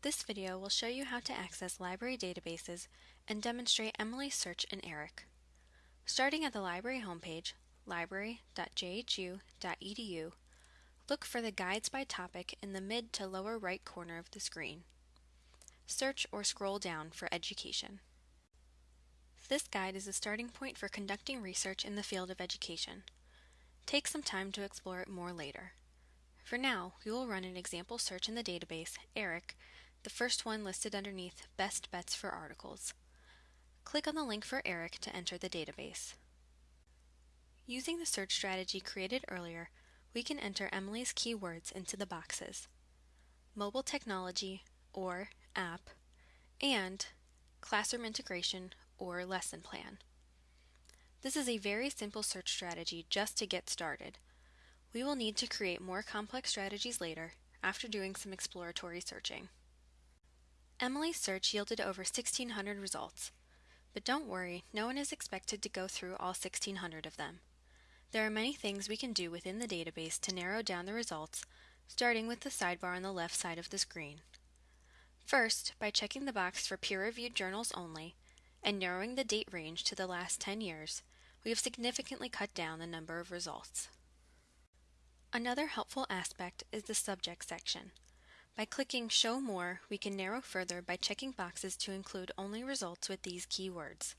This video will show you how to access library databases and demonstrate Emily's search in ERIC. Starting at the library homepage, library.jhu.edu, look for the Guides by Topic in the mid to lower right corner of the screen. Search or scroll down for Education. This guide is a starting point for conducting research in the field of education. Take some time to explore it more later. For now, we will run an example search in the database, ERIC, the first one listed underneath Best Bets for Articles. Click on the link for ERIC to enter the database. Using the search strategy created earlier, we can enter Emily's keywords into the boxes. Mobile technology or app and classroom integration or lesson plan. This is a very simple search strategy just to get started. We will need to create more complex strategies later after doing some exploratory searching. Emily's search yielded over 1,600 results. But don't worry, no one is expected to go through all 1,600 of them. There are many things we can do within the database to narrow down the results, starting with the sidebar on the left side of the screen. First, by checking the box for peer-reviewed journals only, and narrowing the date range to the last 10 years, we have significantly cut down the number of results. Another helpful aspect is the subject section. By clicking Show More, we can narrow further by checking boxes to include only results with these keywords.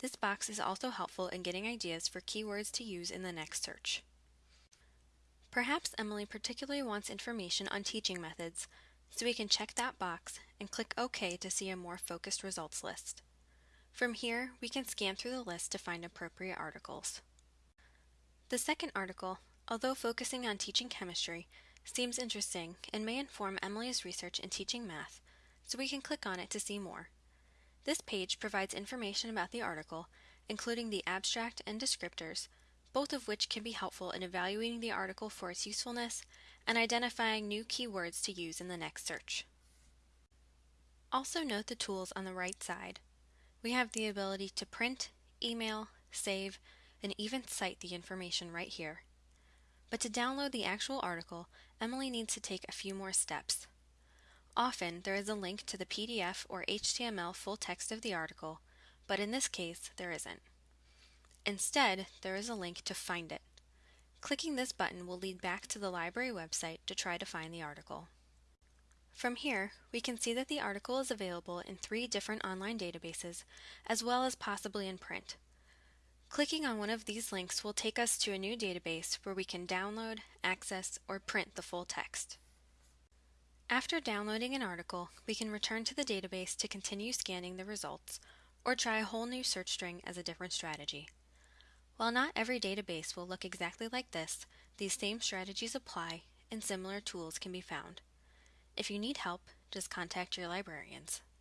This box is also helpful in getting ideas for keywords to use in the next search. Perhaps Emily particularly wants information on teaching methods, so we can check that box and click OK to see a more focused results list. From here, we can scan through the list to find appropriate articles. The second article, although focusing on teaching chemistry, seems interesting and may inform Emily's research in teaching math, so we can click on it to see more. This page provides information about the article, including the abstract and descriptors, both of which can be helpful in evaluating the article for its usefulness and identifying new keywords to use in the next search. Also note the tools on the right side. We have the ability to print, email, save, and even cite the information right here. But to download the actual article, Emily needs to take a few more steps. Often, there is a link to the PDF or HTML full text of the article, but in this case, there isn't. Instead, there is a link to find it. Clicking this button will lead back to the library website to try to find the article. From here, we can see that the article is available in three different online databases, as well as possibly in print. Clicking on one of these links will take us to a new database where we can download, access, or print the full text. After downloading an article, we can return to the database to continue scanning the results, or try a whole new search string as a different strategy. While not every database will look exactly like this, these same strategies apply and similar tools can be found. If you need help, just contact your librarians.